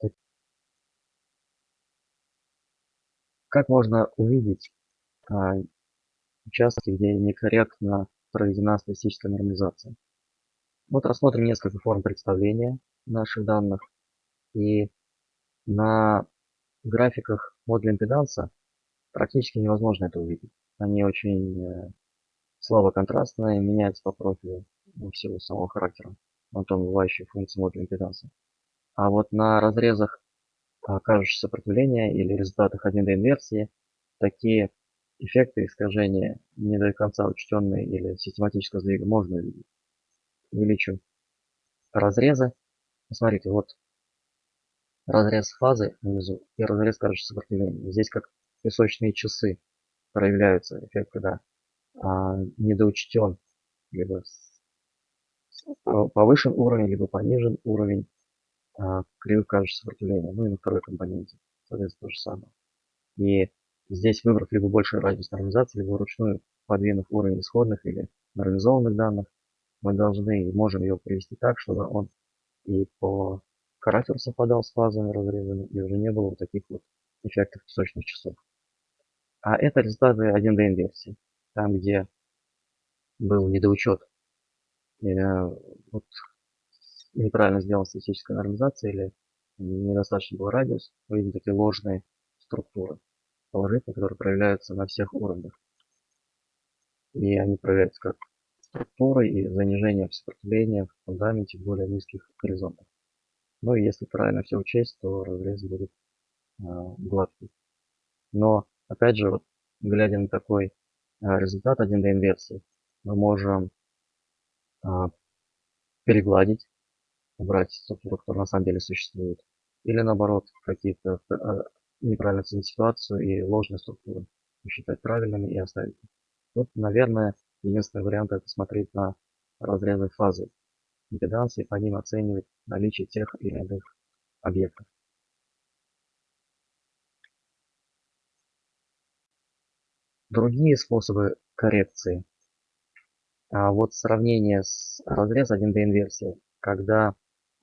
как можно увидеть а, участки, где некорректно проведена статистическая нормализация. Вот рассмотрим несколько форм представления наших данных. И на графиках модуля импеданса практически невозможно это увидеть. Они очень э, слабо контрастные, меняются по профилю в силу самого характера антон бывающей функции модуля импеданса. А вот на разрезах кажущего сопротивления или результатах 1D инверсии такие эффекты искажения не до конца учтенные или систематического сдвига можно увидеть. Увеличу разрезы. Посмотрите, вот разрез фазы внизу и разрез кажущего сопротивления. Здесь как песочные часы проявляются эффект, когда а, недоучтен либо повышен уровень, либо понижен уровень а, кривых кажущего сопротивления. Ну и на второй компоненте, соответственно, то же самое. И Здесь выбрав либо больший радиус нормализации, либо вручную подвинув уровень исходных или нормализованных данных, мы должны и можем его привести так, чтобы он и по характеру совпадал с фазами разрезами, и уже не было вот таких вот эффектов песочных часов. А это результаты 1D инверсии, там где был недоучет, э, вот, неправильно сделана статистическая нормализация или недостаточно был радиус, мы видим такие ложные структуры положительные, которые проявляются на всех уровнях. И они проявляются как структуры и занижение сопротивления в фундаменте более низких горизонтов. Ну и если правильно все учесть, то разрез будет э, гладкий. Но опять же, вот, глядя на такой э, результат 1D инверсии, мы можем э, перегладить, убрать структуру, которая на самом деле существует. Или наоборот, какие-то неправильно оценить ситуацию и ложные структуры посчитать правильными и оставить. Тут, наверное, единственный вариант это смотреть на разрезы фазы импеданции, по ним оценивать наличие тех или иных объектов. Другие способы коррекции А вот сравнение с разрез 1D инверсии, когда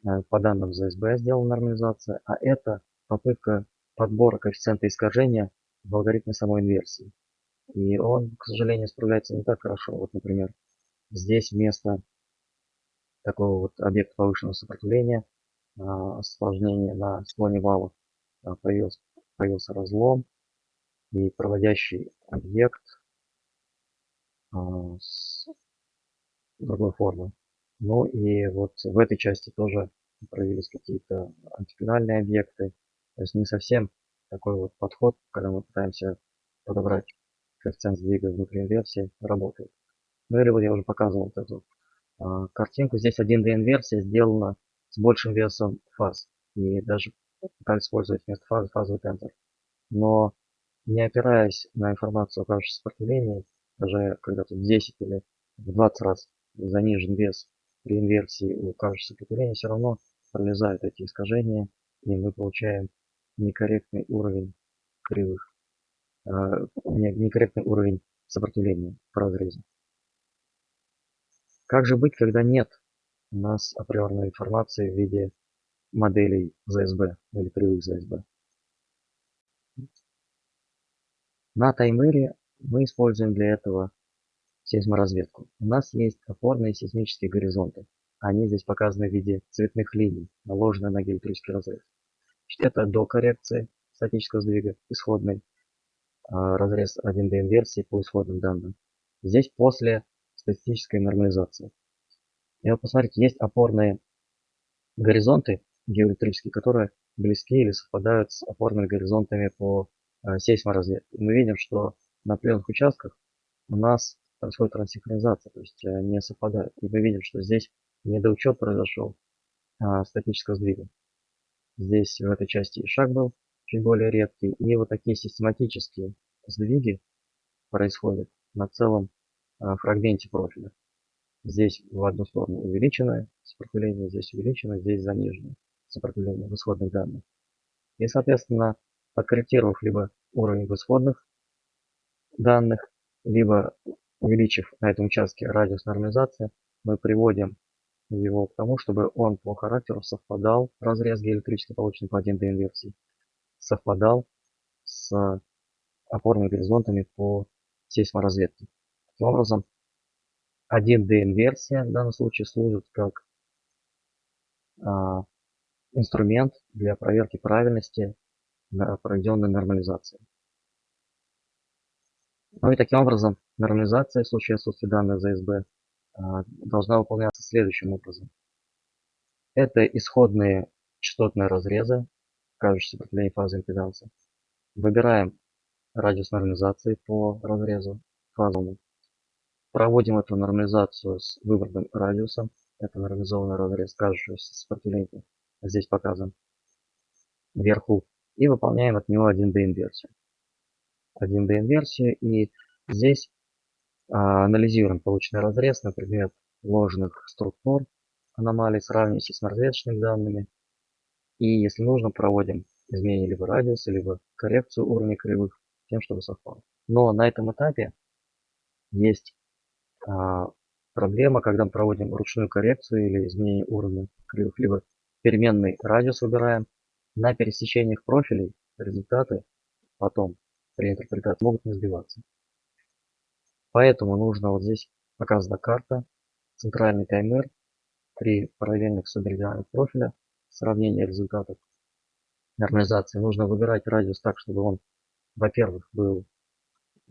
э, по данным ZSB сделана нормализация, а это попытка подбора коэффициента искажения в алгоритме самой инверсии. И он, к сожалению, справляется не так хорошо. Вот, например, здесь вместо такого вот объекта повышенного сопротивления, а, осложнения на склоне вала, а, появился, появился разлом и проводящий объект а, с другой формы. Ну и вот в этой части тоже проявились какие-то антифинальные объекты. То есть не совсем такой вот подход, когда мы пытаемся подобрать коэффициент сдвига внутри инверсии, работает. Ну или вот я уже показывал вот эту а, картинку. Здесь 1D инверсия сделана с большим весом фаз. И даже пытались использовать вместо фазы фазовый тензор. Но не опираясь на информацию о кажущем сопротивлении, даже когда тут 10 или в 20 раз занижен вес при инверсии у кажущего сопротивления, все равно пролезают эти искажения, и мы получаем некорректный уровень кривых, э, некорректный уровень сопротивления в разрезе. Как же быть, когда нет у нас априорной информации в виде моделей ZSB или кривых ZSB? На таймере мы используем для этого сейсморазведку. У нас есть опорные сейсмические горизонты. Они здесь показаны в виде цветных линий, наложенные на геоэлектрический разрез. Это до коррекции статического сдвига, исходный а, разрез 1D инверсии по исходным данным. Здесь после статистической нормализации. И вот посмотрите, есть опорные горизонты геоэлектрические, которые близки или совпадают с опорными горизонтами по э, сейсморазведке. Мы видим, что на определенных участках у нас происходит трансинхронизация, то есть э, не совпадают. И мы видим, что здесь недоучет произошел а, статического сдвига. Здесь в этой части и шаг был чуть более редкий. И вот такие систематические сдвиги происходят на целом а, фрагменте профиля. Здесь в одну сторону увеличенное сопротивление, здесь увеличено, здесь заниженное сопротивление в исходных данных. И, соответственно, подкорректировав либо уровень в исходных данных, либо увеличив на этом участке радиус нормализации, мы приводим его к тому, чтобы он по характеру совпадал, разрез геоэлектрически полученный по 1D инверсии, совпадал с опорными горизонтами по сейсморазведке. Таким образом, 1D инверсия в данном случае служит как а, инструмент для проверки правильности проведенной нормализации. Ну и таким образом нормализация в случае отсутствия данных ЗСБ а, должна выполняться следующим образом. Это исходные частотные разрезы, кажущие сопротивление фазы импеданса. Выбираем радиус нормализации по разрезу фазовому. Проводим эту нормализацию с выбранным радиусом. Это нормализованный разрез кажущегося сопротивления. Здесь показан вверху. И выполняем от него 1D инверсию. 1D инверсию. И здесь а, анализируем полученный разрез на предмет ложных структур аномалий, сравниваем с разведочными данными. И если нужно, проводим изменение либо радиуса, либо коррекцию уровня кривых, тем, чтобы совпало. Но на этом этапе есть а, проблема, когда мы проводим ручную коррекцию или изменение уровня кривых, либо переменный радиус выбираем. На пересечениях профилей результаты потом при интерпретации могут не сбиваться. Поэтому нужно вот здесь показана карта, центральный таймер при параллельных субмеридианах профиля, сравнение результатов нормализации. Нужно выбирать радиус так, чтобы он, во-первых, был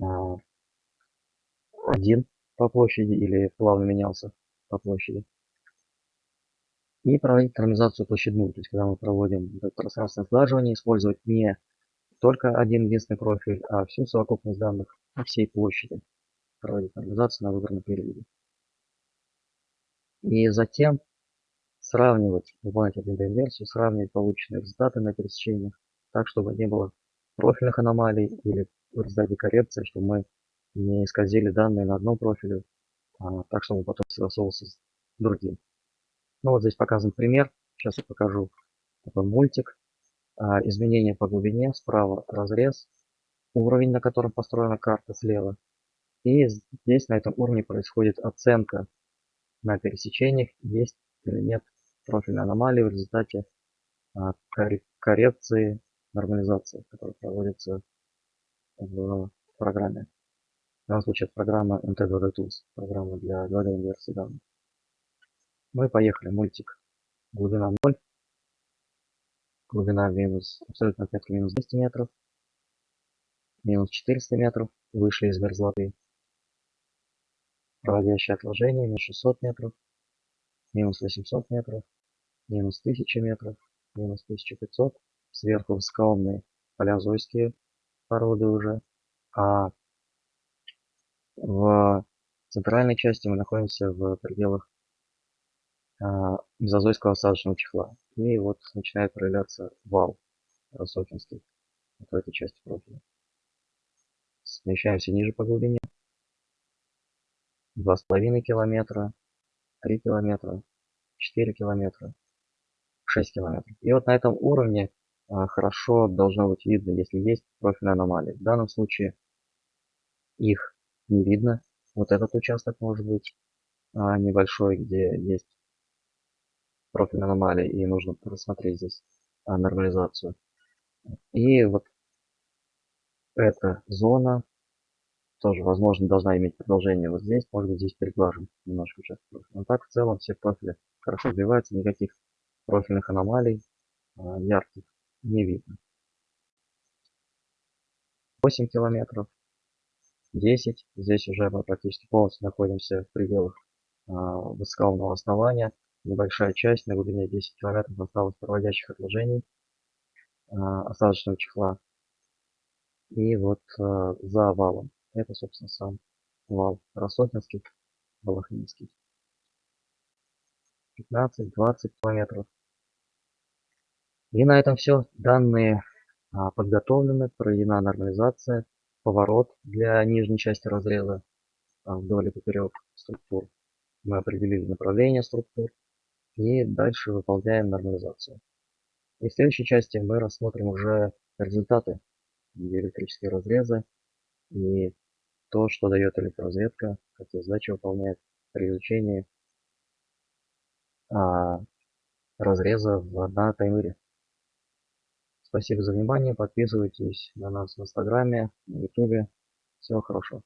а, один по площади или плавно менялся по площади. И проводить нормализацию площадную, то есть когда мы проводим пространственное сглаживание, использовать не только один единственный профиль, а всю совокупность данных по всей площади. Проводить нормализацию на выбранном периоде. И затем сравнивать, выполнять один инверсию, сравнивать полученные результаты на пересечениях, так, чтобы не было профильных аномалий или в результате коррекции, чтобы мы не исказили данные на одном профиле, а, так чтобы потом согласовывался с другим. Ну вот здесь показан пример. Сейчас я покажу такой мультик. А, изменение по глубине. Справа разрез. Уровень, на котором построена карта слева. И здесь на этом уровне происходит оценка на пересечениях, есть или нет профильной аномалии в результате а, коррекции, нормализации, которая проводится в программе. В данном случае это программа MT2D Tools, программа для 2D инверсии данных. Мы поехали, мультик. Глубина 0, глубина минус, абсолютно отметка минус 200 метров, минус 400 метров, вышли из мерзлоты. Проводящее отложение минус 600 метров, минус 800 метров, минус 1000 метров, минус 1500. Сверху высокоумные палеозойские породы уже. А в центральной части мы находимся в пределах а, мезозойского осадочного чехла. И вот начинает проявляться вал рассокинский в этой части профиля. Смещаемся ниже по глубине. 2,5 километра, 3 километра, 4 километра, 6 километров. И вот на этом уровне а, хорошо должно быть видно, если есть профильные аномалии. В данном случае их не видно. Вот этот участок может быть а, небольшой, где есть профиль аномалии, и нужно рассмотреть здесь а, нормализацию. И вот эта зона тоже, возможно, должна иметь продолжение вот здесь. Может быть, здесь переглажен немножко участок профиля. Но так, в целом, все профили хорошо развиваются, никаких профильных аномалий а, ярких не видно. 8 километров, 10. Здесь уже мы практически полностью находимся в пределах а, основания небольшая часть на глубине 10 километров осталось проводящих отложений э, осадочного чехла. И вот э, за валом, это, собственно, сам вал Рассотинский, Балахнинский. 15-20 километров. И на этом все. Данные а, подготовлены, проведена нормализация, поворот для нижней части разреза а, вдоль и поперек структур. Мы определили направление структур, и дальше выполняем нормализацию. И в следующей части мы рассмотрим уже результаты электрические разрезы и то, что дает электроразведка, какие задачи выполняет при изучении а, разреза в, на таймере. Спасибо за внимание, подписывайтесь на нас в инстаграме, на ютубе. Всего хорошего.